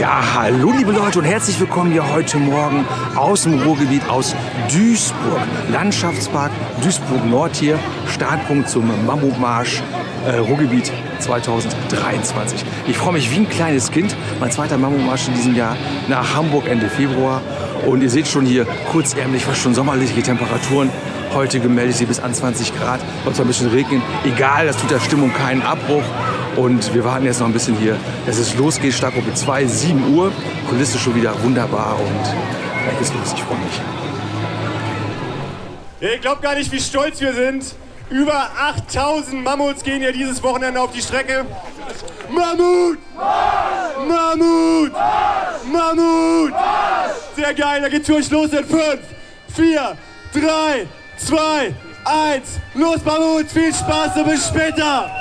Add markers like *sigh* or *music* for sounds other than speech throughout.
Ja, hallo liebe Leute und herzlich willkommen hier heute Morgen aus dem Ruhrgebiet, aus Duisburg. Landschaftspark Duisburg Nord hier, Startpunkt zum Mammutmarsch äh, Ruhrgebiet 2023. Ich freue mich wie ein kleines Kind, mein zweiter Mammutmarsch in diesem Jahr nach Hamburg Ende Februar. Und ihr seht schon hier kurzärmlich, fast schon sommerliche Temperaturen. Heute gemeldet sie bis an 20 Grad, wird zwar ein bisschen regnen. Egal, das tut der Stimmung keinen Abbruch. Und wir warten jetzt noch ein bisschen hier, dass es losgeht. Startgruppe 2, 7 Uhr. Kulisse schon wieder wunderbar und gleich geht's los. Ich freue mich. Ihr glaubt gar nicht, wie stolz wir sind. Über 8000 Mammuts gehen ja dieses Wochenende auf die Strecke. Mammut! Mammut! Mammut! Sehr geil, da geht's für euch los in 5, 4, 3, 2, 1. Los, Mammut! Viel Spaß und bis später!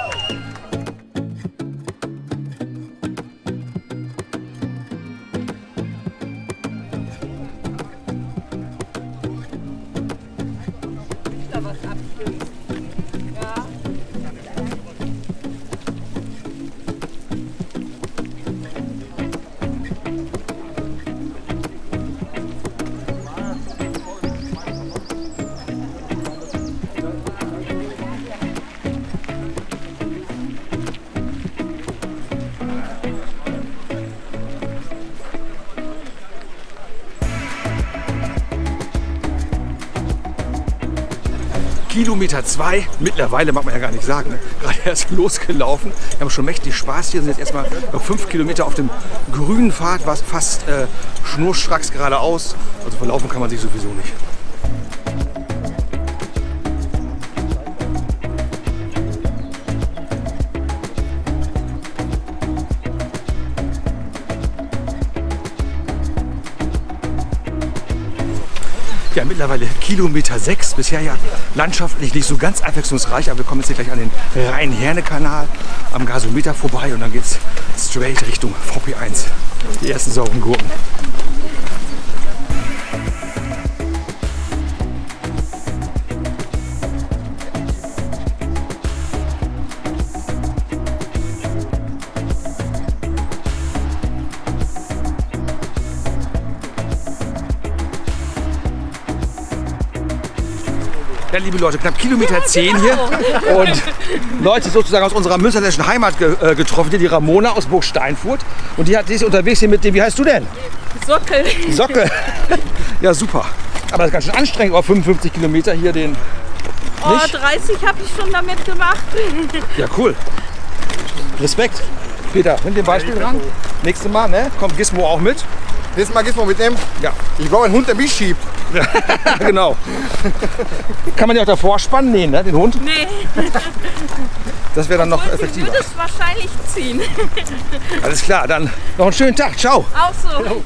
Kilometer 2, mittlerweile mag man ja gar nicht sagen, ne? gerade erst losgelaufen. Wir haben schon mächtig Spaß hier, sind jetzt erstmal noch fünf Kilometer auf dem grünen Pfad, was fast äh, schnurstracks geradeaus. Also verlaufen kann man sich sowieso nicht. Ja, mittlerweile Kilometer 6. Bisher ja landschaftlich nicht so ganz abwechslungsreich, aber wir kommen jetzt hier gleich an den Rhein-Herne-Kanal am Gasometer vorbei und dann geht es straight Richtung VP1. Die ersten sauren Gurken. Ja, liebe Leute, knapp Kilometer 10 hier. Und Leute sozusagen aus unserer münsterländischen Heimat ge äh, getroffen, hier die Ramona aus Burg Steinfurt. Und die, hat, die ist unterwegs hier mit dem, wie heißt du denn? Sockel. Sockel. Ja, super. Aber das ist ganz schön anstrengend, auf 55 Kilometer hier den. Oh, Nicht? 30 habe ich schon damit gemacht. Ja, cool. Respekt. Peter, nimm den Beispiel dran. Nächstes Mal, ne? Kommt Gizmo auch mit. Nächstes Mal Gizmo mitnehmen. Ja, Ich brauche einen Hund, der mich schiebt. *laughs* genau. Kann man ja auch davor spannen? Nee, ne? Den Hund? Nee, Das wäre dann noch sie effektiver. würde es wahrscheinlich ziehen. Alles klar, dann noch einen schönen Tag. Ciao. Auch so. Hier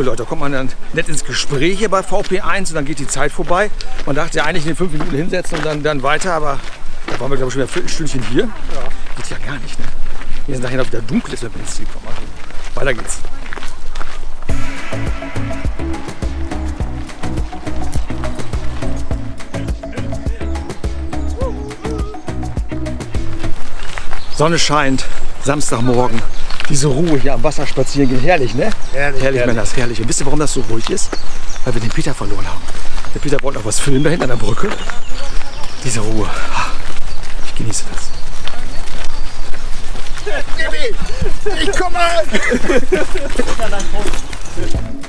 liebe Leute, da kommt man dann nett ins Gespräch hier bei VP1 und dann geht die Zeit vorbei. Man dachte ja eigentlich in den fünf Minuten hinsetzen und dann, dann weiter, aber da waren wir glaube ich schon wieder ein Viertelstündchen hier. Geht ja gar nicht, ne? Wir sind nachher noch wieder dunkel ist, wenn wir ins Ziel kommen. Also, weiter geht's. Sonne scheint, Samstagmorgen. Diese Ruhe hier am Wasser spazieren gehen, herrlich, ne? Herrlich, herrlich, Männers, herrlich. Und wisst ihr, warum das so ruhig ist? Weil wir den Peter verloren haben. Der Peter wollte noch was filmen da hinten an der Brücke. Diese Ruhe. Ich genieße das. Ich komme! Und *laughs*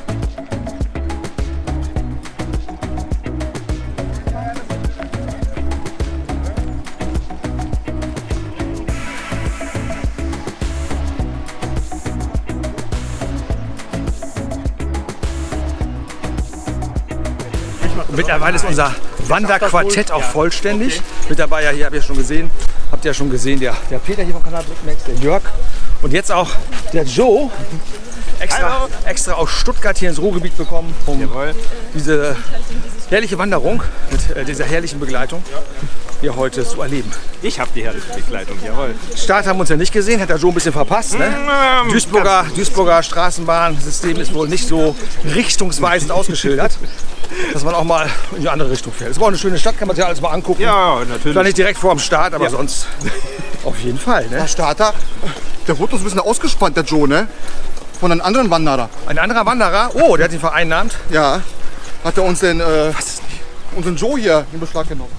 mittlerweile ist unser Wanderquartett auch vollständig. Mit dabei, ja, hier habt ihr schon gesehen, habt ihr ja schon gesehen, der, der Peter hier vom Kanal Brücknext, der Jörg und jetzt auch der Joe. Extra, extra aus Stuttgart hier ins Ruhrgebiet bekommen, um diese herrliche Wanderung mit äh, dieser herrlichen Begleitung hier heute zu erleben. Ich habe die herrliche Begleitung, jawohl. Start haben wir uns ja nicht gesehen, hat der Joe ein bisschen verpasst. Ne? Ähm, Duisburger, Duisburger Straßenbahnsystem ist wohl nicht so richtungsweisend ausgeschildert, dass man auch mal in die andere Richtung fährt. Es war auch eine schöne Stadt, kann man sich alles mal angucken. Ja, Zwar natürlich. nicht direkt vor dem Start, aber sonst *laughs* auf jeden Fall. Ne? Der Starter, der wurde uns ein bisschen ausgespannt, der Joe, ne? Von einem anderen Wanderer. Ein anderer Wanderer, oh, der hat ihn vereinnahmt. Ja. Hat er uns den, äh, unseren Joe hier in Beschlag genommen.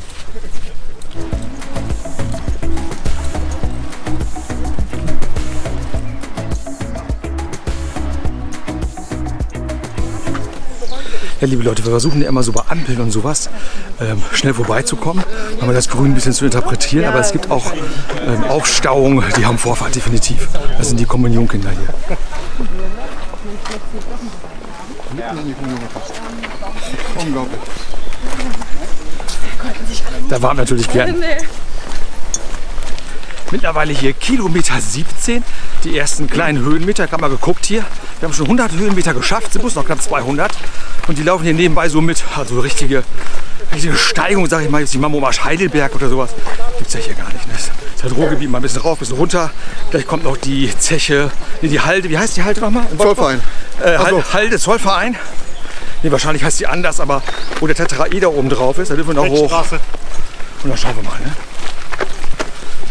Ja, liebe Leute, wir versuchen ja immer so bei Ampeln und sowas ähm, schnell vorbeizukommen, aber das Grün ein bisschen zu interpretieren. Aber es gibt auch ähm, Aufstauungen, die haben Vorfahrt definitiv. Das sind die Kommunionkinder hier. Unglaublich. Da waren wir natürlich gern. Mittlerweile hier Kilometer 17, die ersten kleinen Höhenmeter. Ich habe mal geguckt hier. Wir haben schon 100 Höhenmeter geschafft, sind bloß noch knapp 200. Und die laufen hier nebenbei so mit. Also richtige, richtige Steigung, sage ich mal, jetzt die Mammomarsch Heidelberg oder sowas. Gibt es ja hier gar nicht. Ne? Das ist halt Ruhrgebiet, mal ein bisschen rauf, ein bisschen runter. Gleich kommt noch die Zeche, nee, die Halde. Wie heißt die Halde nochmal? Zollverein. Äh, so. Halde, Zollverein. Nee, wahrscheinlich heißt die anders, aber wo der Tetraeder oben drauf ist, da dürfen wir noch hoch. Und dann schauen wir mal. Ne?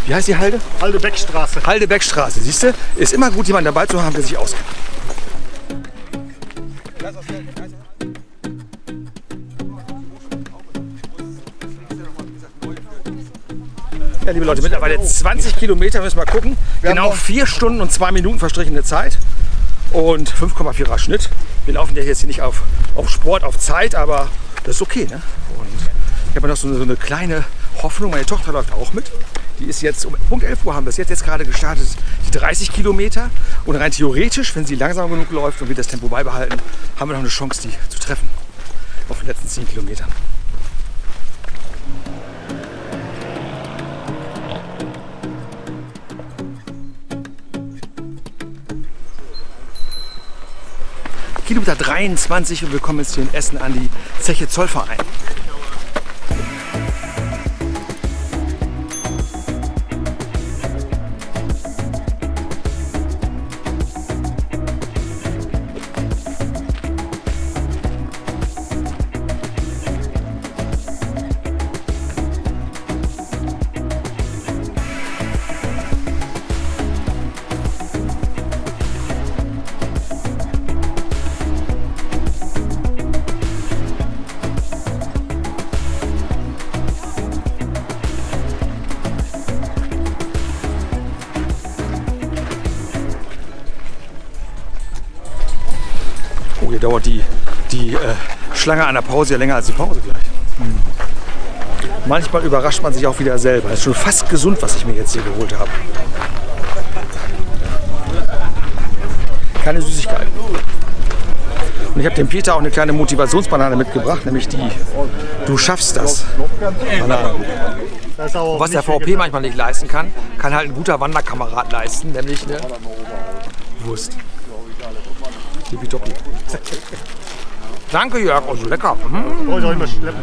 Wie heißt die Halde? Halde Beckstraße. Halde-Beck-Straße, siehst du? Ist immer gut, jemanden dabei zu haben, der sich auskennt. Ja, liebe Leute, mittlerweile 20 Kilometer, müssen wir mal gucken. Genau noch- 4 Stunden und 2 Minuten verstrichene Zeit und 5,4er Schnitt. Wir laufen ja jetzt hier nicht auf, auf Sport, auf Zeit, aber das ist okay. Ne? Und ich habe noch so eine, so eine kleine Hoffnung, meine Tochter läuft auch mit. Die ist jetzt um Punkt 11 Uhr haben wir es jetzt, jetzt gerade gestartet, die 30 Kilometer. Und rein theoretisch, wenn sie langsam genug läuft und wir das Tempo beibehalten, haben wir noch eine Chance, die zu treffen. Auf den letzten 10 Kilometern. Kilometer 23 und wir kommen jetzt hier in Essen an die Zeche Zollverein. Dauert die, die äh, Schlange an der Pause ja länger als die Pause gleich. Hm. Manchmal überrascht man sich auch wieder selber. Es ist schon fast gesund, was ich mir jetzt hier geholt habe. Keine Süßigkeiten. Und ich habe dem Peter auch eine kleine Motivationsbanane mitgebracht, nämlich die Du schaffst das. Banane. Das Was der VP manchmal nicht leisten kann, kann halt ein guter Wanderkamerad leisten, nämlich eine Wurst. Tippitoppi. Danke Jörg, oh so lecker. Brauche ich auch immer schleppen.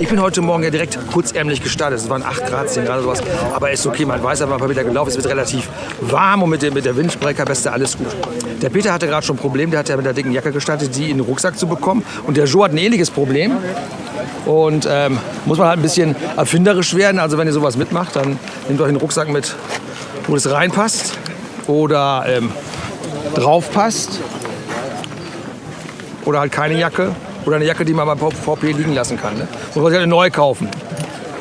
Ich bin heute Morgen ja direkt kurzärmlich gestartet. Es waren 8 Grad, 10 Grad oder sowas. Aber ist okay, man weiß aber, mal wieder gelaufen. Es wird relativ warm und mit, dem, mit der Windbreakerbeste alles gut. Der Peter hatte gerade schon ein Problem, der hat ja mit der dicken Jacke gestartet, die in den Rucksack zu bekommen. Und der Joe hat ein ähnliches Problem. Und ähm, muss man halt ein bisschen erfinderisch werden. Also wenn ihr sowas mitmacht, dann nehmt euch einen Rucksack mit, wo es reinpasst oder ähm, drauf passt. Oder halt keine Jacke. Oder eine Jacke, die man beim VP liegen lassen kann. Ne? Muss man sich halt neu kaufen.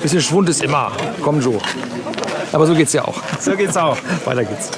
Bisschen Schwund ist immer. Komm, Joe. Aber so geht's ja auch. So geht's auch. *laughs* Weiter geht's.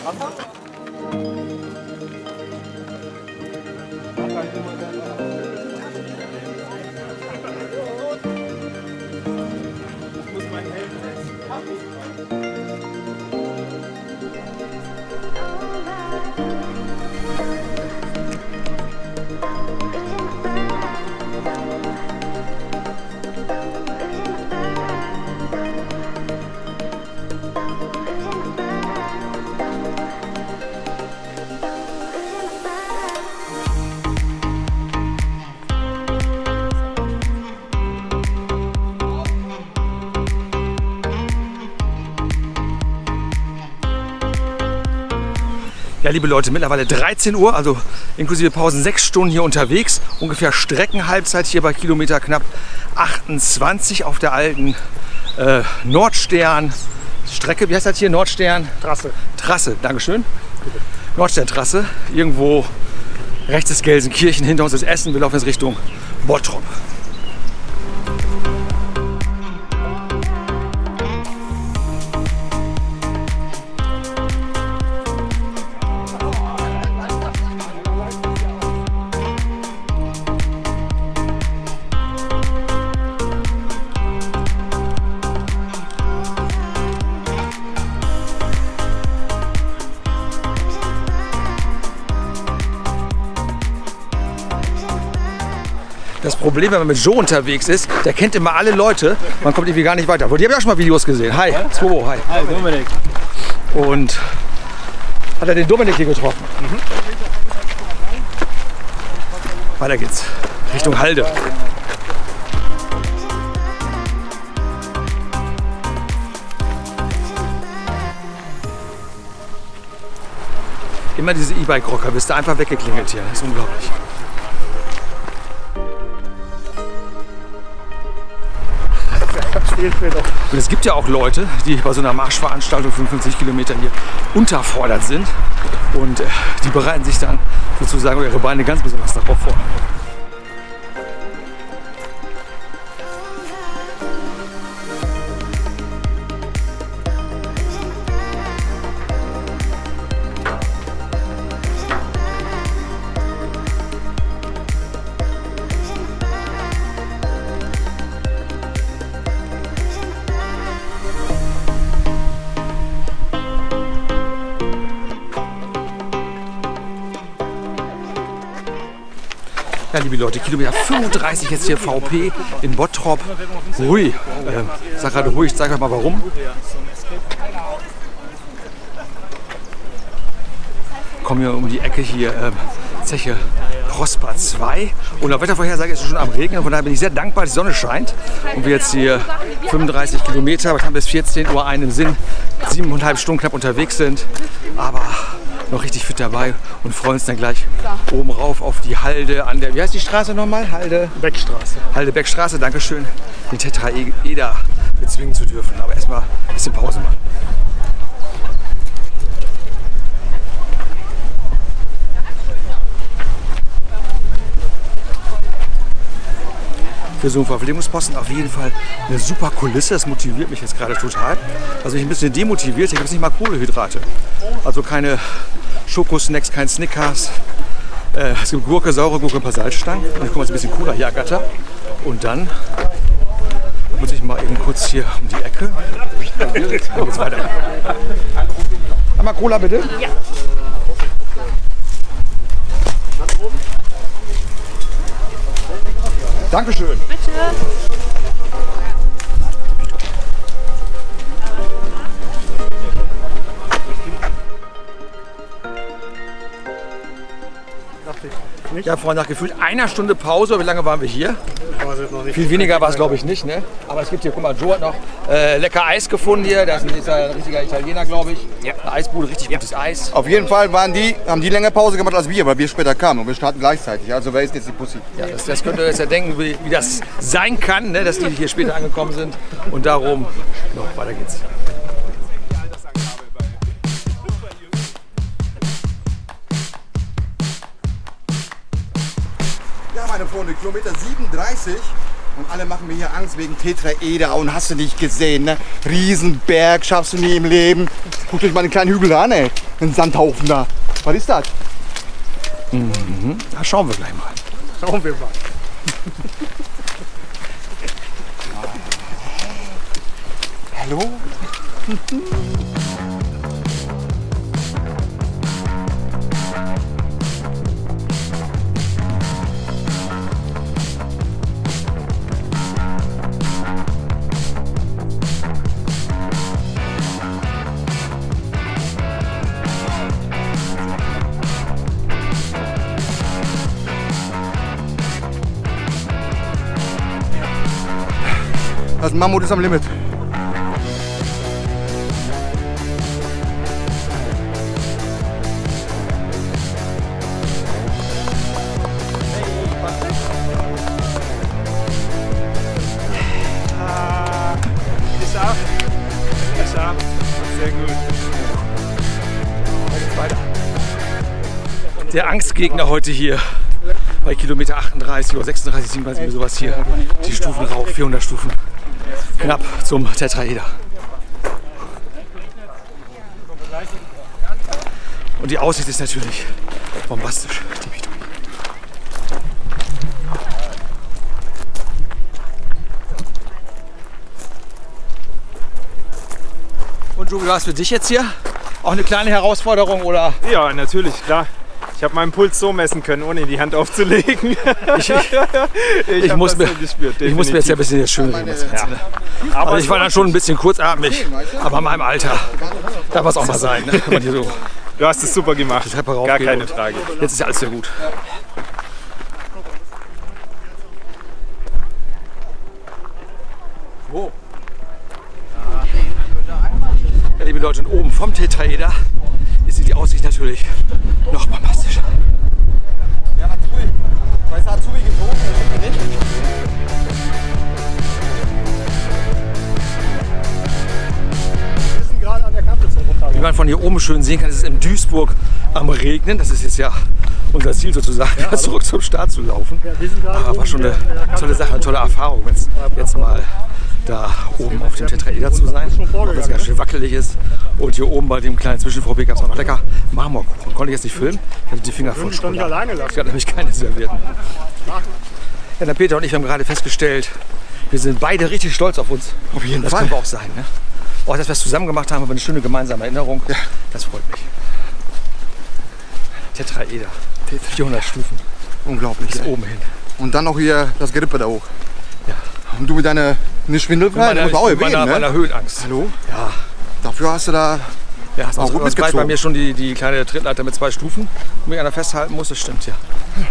Liebe Leute, mittlerweile 13 Uhr, also inklusive Pausen, sechs Stunden hier unterwegs. Ungefähr Streckenhalbzeit hier bei Kilometer knapp 28 auf der alten äh, Nordstern Strecke. Wie heißt das hier? Nordstern? Trasse. Trasse, Dankeschön. Nordsterntrasse. Irgendwo rechts ist Gelsenkirchen, hinter uns ist Essen. Wir laufen jetzt Richtung Bottrop. Problem, wenn man mit Joe unterwegs ist, der kennt immer alle Leute. Man kommt irgendwie gar nicht weiter. Die habe ich auch schon mal Videos gesehen. Hi, Swobo, hi. Hi, Dominik. Und hat er den Dominik hier getroffen. Weiter geht's. Richtung Halde. Immer diese E-Bike-Rocker, bist du einfach weggeklingelt hier. Das ist unglaublich. Und es gibt ja auch Leute, die bei so einer Marschveranstaltung 55 Kilometern hier unterfordert sind. Und äh, die bereiten sich dann sozusagen ihre Beine ganz besonders darauf vor. Liebe Leute, Kilometer 35 jetzt hier VP in Bottrop. Hui, äh, sag gerade ruhig, sag euch mal warum. Kommen wir um die Ecke hier, äh, Zeche Prosper 2. Und der Wettervorhersage ist es schon am Regnen. Von daher bin ich sehr dankbar, die Sonne scheint. Und wir jetzt hier 35 Kilometer, was haben wir bis 14 Uhr einen Sinn, siebeneinhalb Stunden knapp unterwegs sind. Aber noch richtig fit dabei und freuen uns dann gleich oben rauf auf die Halde an der, wie heißt die Straße nochmal? Halde? Beckstraße. Halde Beckstraße, Dankeschön, den Tetraeder bezwingen zu dürfen. Aber erstmal ein bisschen Pause machen. Für so einen Verpflegungsposten auf jeden Fall eine super Kulisse. Das motiviert mich jetzt gerade total. Also ich ein bisschen demotiviert. Hier gibt es nicht mal Kohlehydrate. Also keine Schokosnacks, kein Snickers. Äh, es gibt Gurke, saure Gurke, ein paar Salzstangen. Und ich komme jetzt ein bisschen hier ergatter. Und dann muss ich mal eben kurz hier um die Ecke. Dann geht's weiter. Einmal Cola bitte. Ja. Dankeschön. Ja, vorhin nach gefühlt einer Stunde Pause. Wie lange waren wir hier? Viel weniger war es, glaube ich, nicht. Ne? Aber es gibt hier, guck mal, Joe hat noch äh, lecker Eis gefunden hier. Das ist ein richtiger Italiener, glaube ich. Ja. Eine Eisbude, richtig gutes Eis. Auf jeden Fall waren die, haben die länger Pause gemacht als wir, weil wir später kamen und wir starten gleichzeitig. Also wer ist jetzt die Pussy? Ja, das, das könnt ihr jetzt ja denken, wie, wie das sein kann, ne? dass die hier später angekommen sind. Und darum, noch weiter geht's. Kilometer 37 und alle machen mir hier Angst wegen Tetraeder und hast du nicht gesehen, ne? Riesenberg schaffst du nie im Leben. Guckt euch mal den kleinen Hügel an, ey. Ein Sandhaufen da. Was ist das? Da schauen wir gleich mal. Schauen wir mal. *laughs* Hallo? *laughs* das Mammut ist am Limit. der Angstgegner heute hier. Bei Kilometer 38 oder 36, 37, sowas hier. Die Stufen rauf, 400 Stufen. Knapp zum Tetraeder. Und die Aussicht ist natürlich bombastisch. Und Jogi, was für dich jetzt hier? Auch eine kleine Herausforderung oder? Ja, natürlich, klar. Ich habe meinen Puls so messen können, ohne die Hand aufzulegen. *laughs* Ich, ich ich, muss, das mir, so gespürt, ich muss mir jetzt ja ein bisschen jetzt schön reden. Das Ganze, ne? Aber Also ich war dann schon ein bisschen kurzatmig, aber in meinem Alter darf es auch mal sein. Ne? So du hast es super gemacht. Treppe Gar keine Frage. Jetzt ist ja alles sehr gut. Wo? Ja, liebe Leute, und oben vom Tetraeder ist die Aussicht natürlich noch bombastischer. Man von hier oben schön sehen kann, ist es in Duisburg am Regnen. Das ist jetzt ja unser Ziel sozusagen, *laughs* zurück zum Start zu laufen. Aber war schon eine tolle Sache, eine tolle Erfahrung, wenn es jetzt mal da oben auf dem Tetraeder zu sein, auch wenn es ganz schön wackelig ist. Und hier oben bei dem kleinen Zwischenvorweg gab es auch noch lecker Marmorkuchen. Konnte ich jetzt nicht filmen, ich hatte die Finger voll Schokolade. alleine lassen. Ich hatte nämlich keine servierten. Ja, der Peter und ich haben gerade festgestellt, wir sind beide richtig stolz auf uns. Auf jeden das Fall. können wir auch sein. Ne? Auch dass wir es zusammen gemacht haben, aber eine schöne gemeinsame Erinnerung. Das freut mich. Tetraeder. 400 Stufen Unglaublich. bis oben hin. Und dann noch hier das Gerippe da hoch. Ja. Und du mit deiner nicht schwindelfrei, das muss auch meiner, erwähnen, meiner ne? Höhenangst. Hallo? Ja, Dafür hast du da ja sonst, gut sonst bleibt mitgezogen. bei mir schon die, die kleine Trittleiter mit zwei Stufen, wo mich einer festhalten muss. Das stimmt, ja. Weiter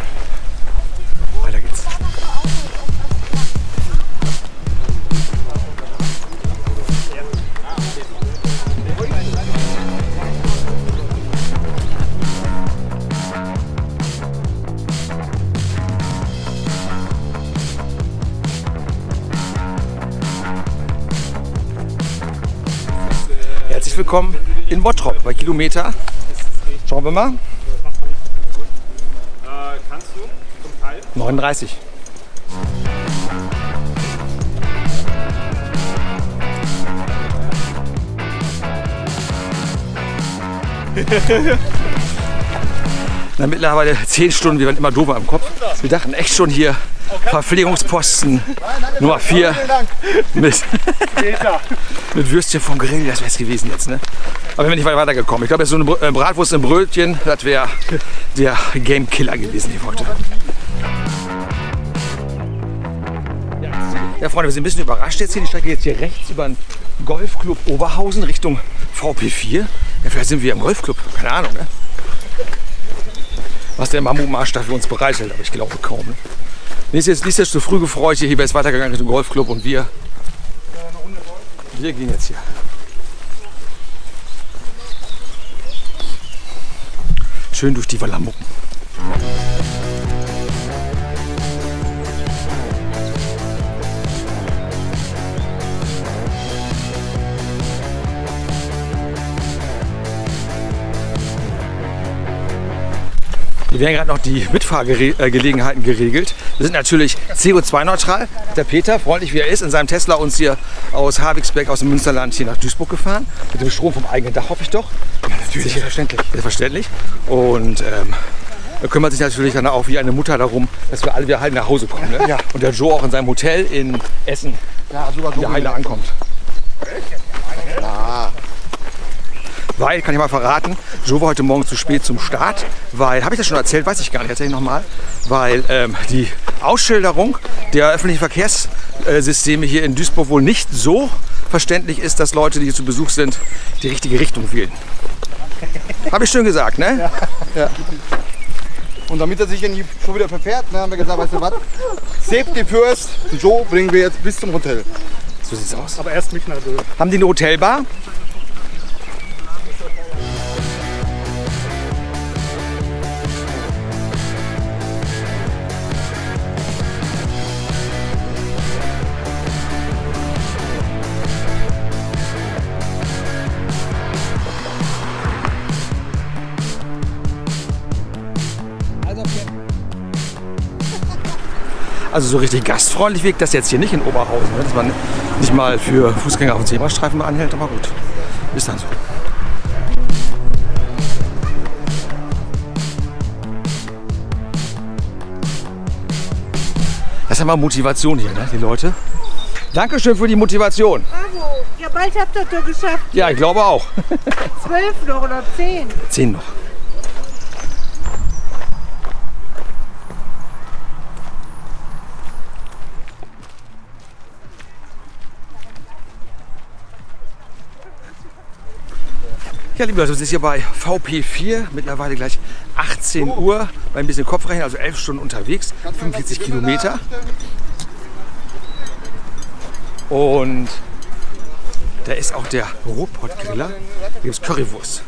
Willkommen in Bottrop bei Kilometer. Schauen wir mal. Äh, kannst du zum Teil? 39. *laughs* Na, mittlerweile 10 Stunden, wir waren immer doofer im Kopf. Wir dachten echt schon hier Verpflegungsposten Nummer 4 mit, mit Würstchen vom Grill, das wäre es gewesen jetzt. Ne? Aber wir sind nicht weit weitergekommen. Ich glaube, jetzt so eine äh, Bratwurst im Brötchen, das wäre der Game Killer gewesen hier heute. Ja, Freunde, wir sind ein bisschen überrascht jetzt hier. Die Strecke jetzt hier rechts über den Golfclub Oberhausen Richtung VP4. Ja, vielleicht sind wir im Golfclub, keine Ahnung. Ne? Was der Mammutmarsch da für uns bereithält, aber ich glaube kaum. Ne? Ist jetzt, ist jetzt zu früh gefreut. Hier wäre es weitergegangen Richtung Golfclub und wir. Wir gehen jetzt hier. Schön durch die Wallamucken. Hier werden gerade noch die Mitfahrgelegenheiten geregelt. Wir sind natürlich CO2-neutral. Der Peter, freundlich wie er ist, in seinem Tesla uns hier aus Havigsberg, aus dem Münsterland hier nach Duisburg gefahren. Mit dem Strom vom eigenen Dach, hoffe ich doch. Ja, natürlich. Selbstverständlich. Selbstverständlich. Und ähm, er kümmert sich natürlich dann auch wie eine Mutter darum, dass wir alle wieder heil nach Hause kommen. Ne? Ja. Und der Joe auch in seinem Hotel in Essen ja, sogar so wieder heile ankommt. Ja. Weil, kann ich mal verraten, Joe war heute Morgen zu spät zum Start, weil, habe ich das schon erzählt, weiß ich gar nicht, erzähle ich nochmal, weil ähm, die Ausschilderung der öffentlichen Verkehrssysteme hier in Duisburg wohl nicht so verständlich ist, dass Leute, die hier zu Besuch sind, die richtige Richtung wählen. Habe ich schön gesagt, ne? Und damit er sich nicht schon wieder verfährt, ne, haben wir gesagt, weißt du was? Safety first. Joe bringen wir jetzt bis zum Hotel. So sieht's aus. Aber erst mich Böhm. Haben die eine Hotelbar? Also so richtig gastfreundlich wirkt das jetzt hier nicht in Oberhausen, ne? dass man nicht mal für Fußgänger auf dem Zebrastreifen anhält, aber gut, ist dann so. Das ist ja mal Motivation hier, ne, die Leute. Dankeschön für die Motivation. Bravo. Ja, bald habt ihr doch geschafft. Ja, ich glaube auch. Zwölf noch oder zehn. Zehn noch. Ja, liebe Leute, wir sind hier bei VP4, mittlerweile gleich 18 Uhr, bei ein bisschen Kopfrechnen, also 11 Stunden unterwegs, 45 Kilometer. Und da ist auch der Ruhrpott-Griller, da gibt es Currywurst.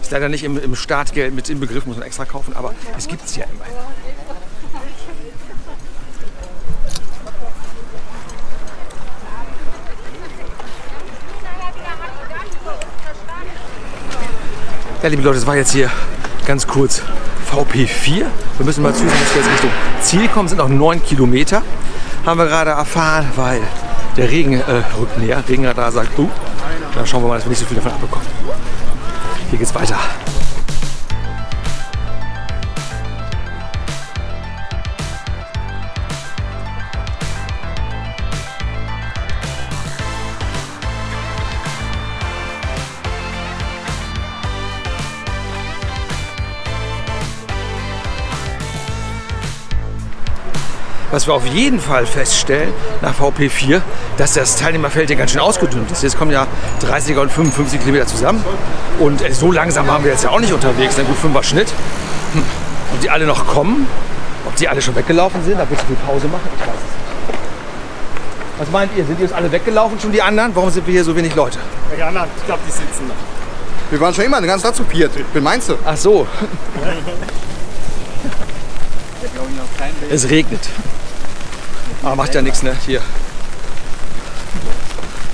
Ist leider nicht im, im Startgeld mit inbegriffen, muss man extra kaufen, aber es gibt es ja immerhin. Ja, liebe Leute, das war jetzt hier ganz kurz VP4. Wir müssen mal zusehen, dass wir jetzt Richtung Ziel kommen. Es sind noch 9 Kilometer, haben wir gerade erfahren, weil der Regen äh, rückt näher. Regenradar sagt, uh, da schauen wir mal, dass wir nicht so viel davon abbekommen. Hier geht's weiter. Was wir auf jeden Fall feststellen nach VP4, dass das Teilnehmerfeld hier ganz schön ausgedünnt ist. Jetzt kommen ja 30er und 55 Kilometer zusammen. Und äh, so langsam waren wir jetzt ja auch nicht unterwegs. Ein gut 5er Schnitt. Hm. Ob die alle noch kommen, ob die alle schon weggelaufen sind, da wird es viel Pause machen, ich weiß es nicht. Was meint ihr? Sind die jetzt alle weggelaufen, schon die anderen? Warum sind wir hier so wenig Leute? Welche anderen? Ich glaube, die sitzen noch. Wir waren schon immer den ganzen Tag zu viert. Wen meinst du? Ach so. *laughs* *laughs* es regnet. Aber macht ja nichts, ne? Hier.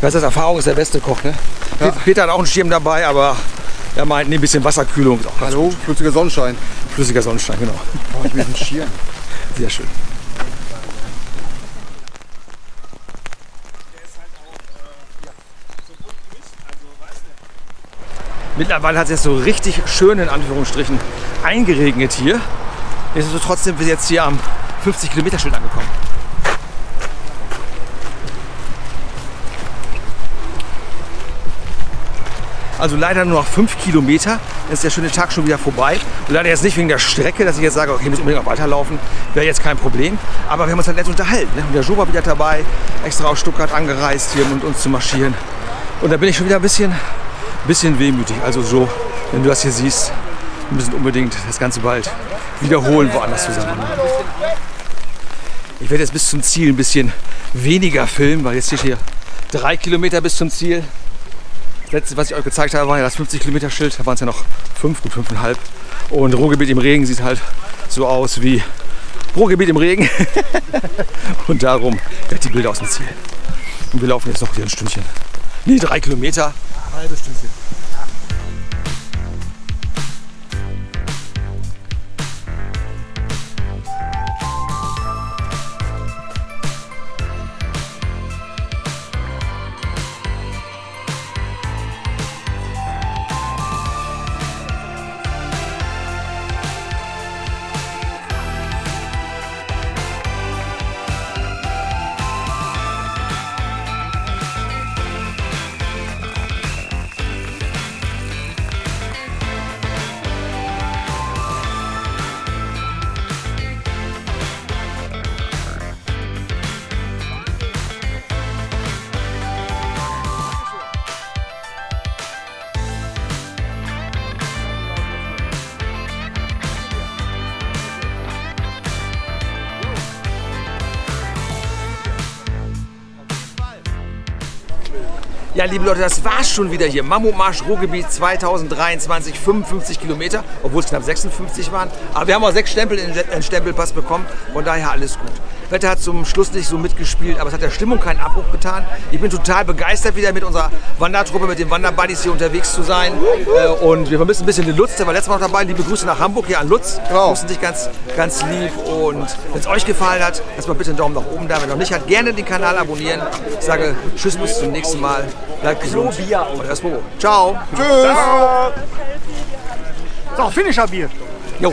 Das ist Erfahrung ist der beste Koch, ne? Ja. Peter hat auch einen Schirm dabei, aber er meint, nee, ein bisschen Wasserkühlung ist auch ganz Hallo? Flüssiger Sonnenschein. gut. Flüssiger Sonnenstein, genau. Oh, ich will einen Schirm. Sehr schön. Mittlerweile hat es jetzt so richtig schön in Anführungsstrichen eingeregnet hier. Nichtsdestotrotz sind wir jetzt hier am 50 Kilometer Schild angekommen. Also leider nur noch 5 Kilometer. Dann ist der schöne Tag schon wieder vorbei. Und leider jetzt nicht wegen der Strecke, dass ich jetzt sage, okay, ich muss unbedingt noch weiterlaufen. Wäre jetzt kein Problem. Aber wir haben uns halt nett unterhalten. Ne? Und der Jo war wieder dabei, extra aus Stuttgart angereist, hier mit uns zu marschieren. Und da bin ich schon wieder ein bisschen, bisschen wehmütig. Also so, wenn du das hier siehst, wir müssen unbedingt das Ganze bald wiederholen, woanders zusammen. Ich werde jetzt bis zum Ziel ein bisschen weniger filmen, weil jetzt hier drei Kilometer bis zum Ziel. Das letzte, was ich euch gezeigt habe, war ja das 50 Kilometer Schild. Da waren es ja noch fünf, gut fünfeinhalb. Und Ruhrgebiet im Regen sieht halt so aus wie Ruhrgebiet im Regen. *laughs* Und darum gleich die Bilder aus dem Ziel. Und wir laufen jetzt noch hier ein Stündchen. Nee, drei Kilometer. Halbes Stündchen. Ja, liebe Leute, das war's schon wieder hier. Mammutmarsch Ruhrgebiet 2023, 55 Kilometer, obwohl es knapp 56 waren. Aber wir haben auch sechs Stempel in den Stempelpass bekommen, von daher alles gut. Wetter hat zum Schluss nicht so mitgespielt, aber es hat der Stimmung keinen Abbruch getan. Ich bin total begeistert, wieder mit unserer Wandertruppe, mit den Wanderbuddies hier unterwegs zu sein. Äh, Und wir vermissen ein bisschen den Lutz, der war letztes Mal noch dabei. Liebe Grüße nach Hamburg, hier an Lutz. Genau. Grüßen dich ganz, ganz lieb. Und wenn es euch gefallen hat, lasst mal bitte einen Daumen nach oben da. Wenn noch nicht hat, gerne den Kanal abonnieren. Ich sage Tschüss, bis zum nächsten Mal. Bleibt gesund. Euer Spobo. Ciao. Tschüss. So, Finisher Bier. Jo.